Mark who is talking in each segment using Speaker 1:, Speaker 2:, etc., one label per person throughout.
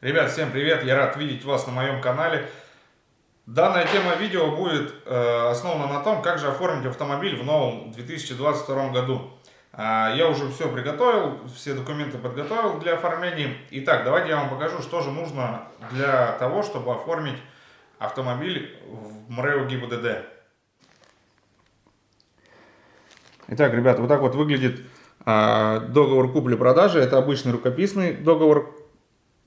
Speaker 1: Ребят, всем привет! Я рад видеть вас на моем канале. Данная тема видео будет э, основана на том, как же оформить автомобиль в новом 2022 году. Э, я уже все приготовил, все документы подготовил для оформления. Итак, давайте я вам покажу, что же нужно для того, чтобы оформить автомобиль в МРЭО ГИБДД. Итак, ребят, вот так вот выглядит э, договор купли-продажи. Это обычный рукописный договор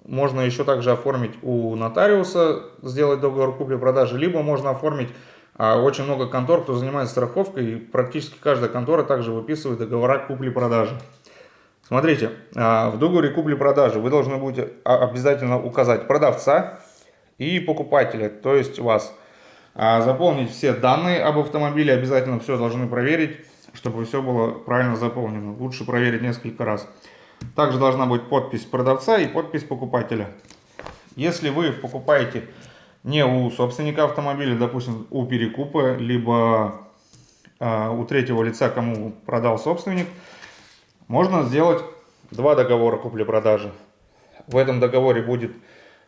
Speaker 1: можно еще также оформить у нотариуса, сделать договор купли-продажи, либо можно оформить а, очень много контор, кто занимается страховкой, и практически каждая контора также выписывает договора купли-продажи. Смотрите, а, в договоре купли-продажи вы должны будете обязательно указать продавца и покупателя, то есть вас. А, заполнить все данные об автомобиле, обязательно все должны проверить, чтобы все было правильно заполнено. Лучше проверить несколько раз. Также должна быть подпись продавца и подпись покупателя. Если вы покупаете не у собственника автомобиля, допустим, у перекупа, либо э, у третьего лица, кому продал собственник, можно сделать два договора купли-продажи. В этом договоре будет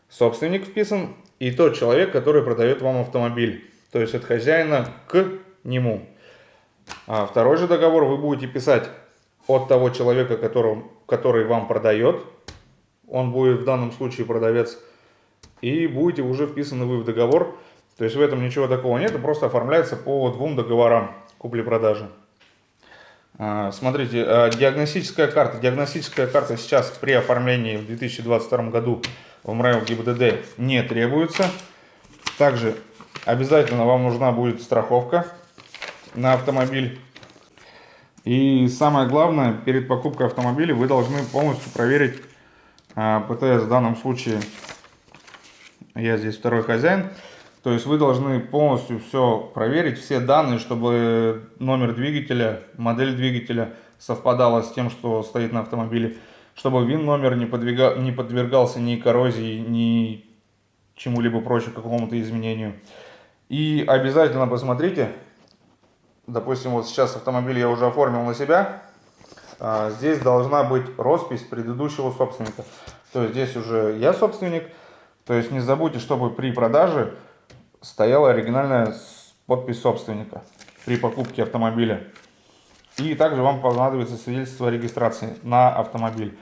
Speaker 1: собственник вписан и тот человек, который продает вам автомобиль. То есть от хозяина к нему. А второй же договор вы будете писать от того человека, которого, который вам продает. Он будет в данном случае продавец. И будете уже вписаны вы в договор. То есть в этом ничего такого нет, просто оформляется по двум договорам купли-продажи. А, смотрите, а, диагностическая карта. Диагностическая карта сейчас при оформлении в 2022 году в МРЭО ГИБДД не требуется. Также обязательно вам нужна будет страховка на автомобиль. И самое главное, перед покупкой автомобиля вы должны полностью проверить а, ПТС. В данном случае я здесь второй хозяин. То есть вы должны полностью все проверить, все данные, чтобы номер двигателя, модель двигателя совпадала с тем, что стоит на автомобиле. Чтобы ВИН номер не, не подвергался ни коррозии, ни чему-либо прочему, какому-то изменению. И обязательно посмотрите, допустим, вот сейчас автомобиль я уже оформил на себя, а, здесь должна быть роспись предыдущего собственника. То есть здесь уже я собственник, то есть не забудьте, чтобы при продаже стояла оригинальная подпись собственника при покупке автомобиля. И также вам понадобится свидетельство о регистрации на автомобиль.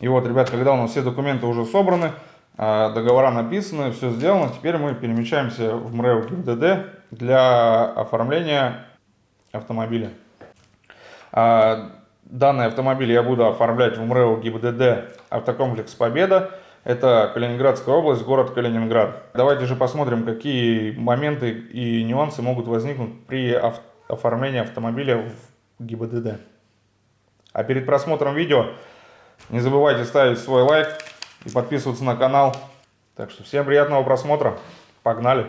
Speaker 1: И вот, ребят, когда у нас все документы уже собраны, договора написаны, все сделано, теперь мы перемещаемся в МРЭО ГИБДД для оформления автомобиля. А, данный автомобиль я буду оформлять в МРЭО ГИБДД автокомплекс «Победа». Это Калининградская область, город Калининград. Давайте же посмотрим, какие моменты и нюансы могут возникнуть при оформлении автомобиля в ГИБДД. А перед просмотром видео не забывайте ставить свой лайк и подписываться на канал. Так что всем приятного просмотра. Погнали!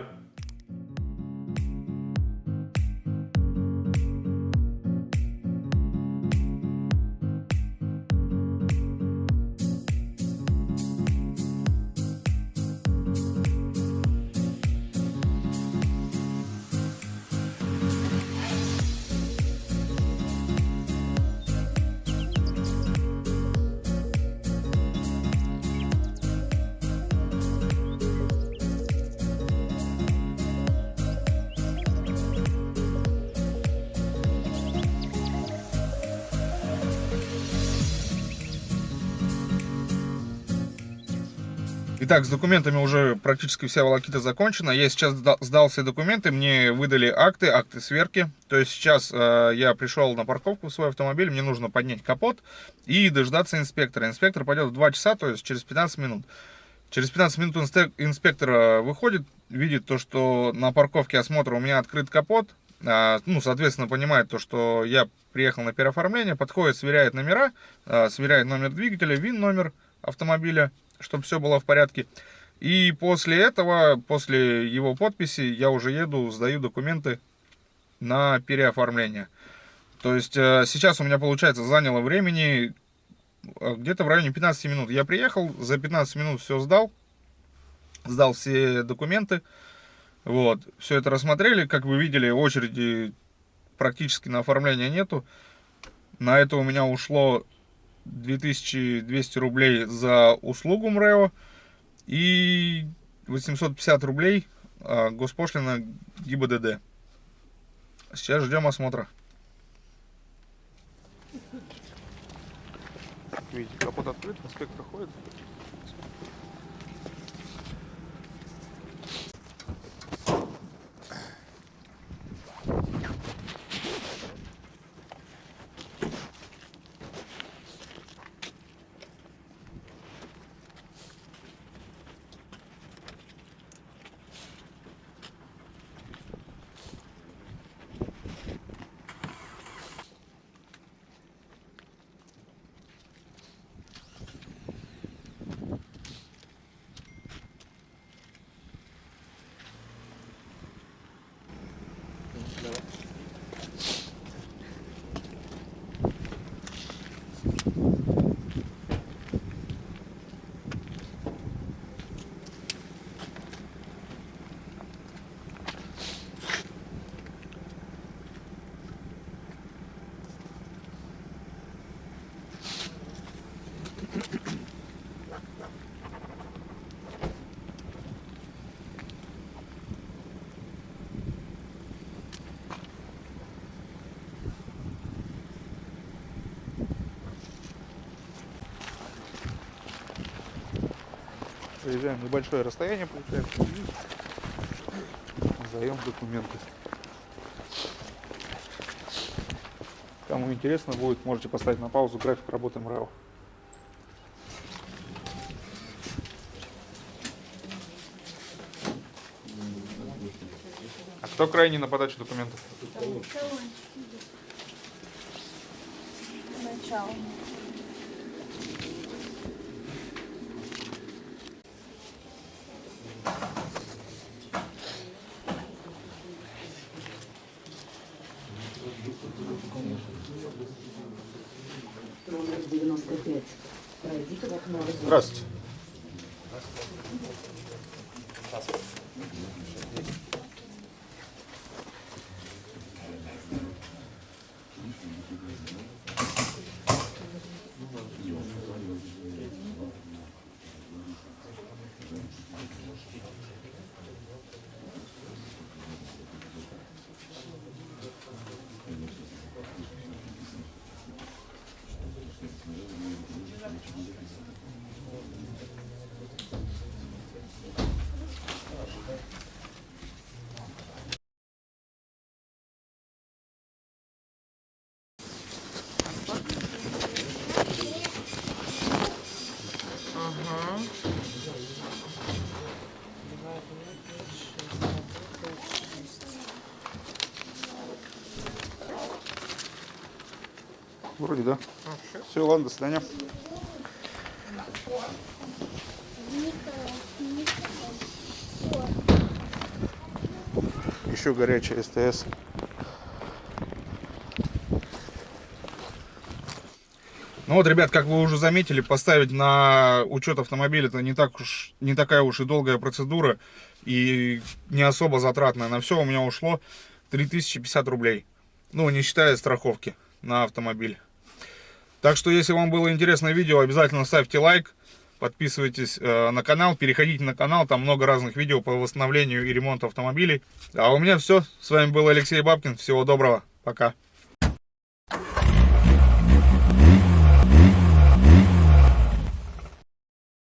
Speaker 1: Итак, с документами уже практически вся волокита закончена. Я сейчас сдал все документы, мне выдали акты, акты сверки. То есть сейчас э, я пришел на парковку в свой автомобиль, мне нужно поднять капот и дождаться инспектора. Инспектор пойдет в 2 часа, то есть через 15 минут. Через 15 минут инспектор э, выходит, видит то, что на парковке осмотра у меня открыт капот. Э, ну, соответственно, понимает то, что я приехал на переоформление, подходит, сверяет номера, э, сверяет номер двигателя, ВИН номер автомобиля чтобы все было в порядке. И после этого, после его подписи, я уже еду, сдаю документы на переоформление. То есть э, сейчас у меня, получается, заняло времени э, где-то в районе 15 минут. Я приехал, за 15 минут все сдал, сдал все документы. Вот, все это рассмотрели. Как вы видели, очереди практически на оформление нету. На это у меня ушло 2200 рублей за услугу МРЭО и 850 рублей а, госпошлина ГИБДД. Сейчас ждем осмотра. Видите, капот открыт, инспектор ходит. Проезжаем небольшое расстояние, получается, и сдаем документы. Кому интересно будет, можете поставить на паузу график работы МРЭО. А кто крайний на подачу документов? Начало.
Speaker 2: 95. Пройдите в окно.
Speaker 1: Здравствуйте. Вроде да. Все, ладно, до свидания. Еще горячая СТС. Ну вот, ребят, как вы уже заметили, поставить на учет автомобиля это не, так уж, не такая уж и долгая процедура и не особо затратная. На все у меня ушло 3050 рублей. Ну, не считая страховки на автомобиль. Так что, если вам было интересное видео, обязательно ставьте лайк, подписывайтесь э, на канал, переходите на канал, там много разных видео по восстановлению и ремонту автомобилей. А у меня все, с вами был Алексей Бабкин, всего доброго, пока.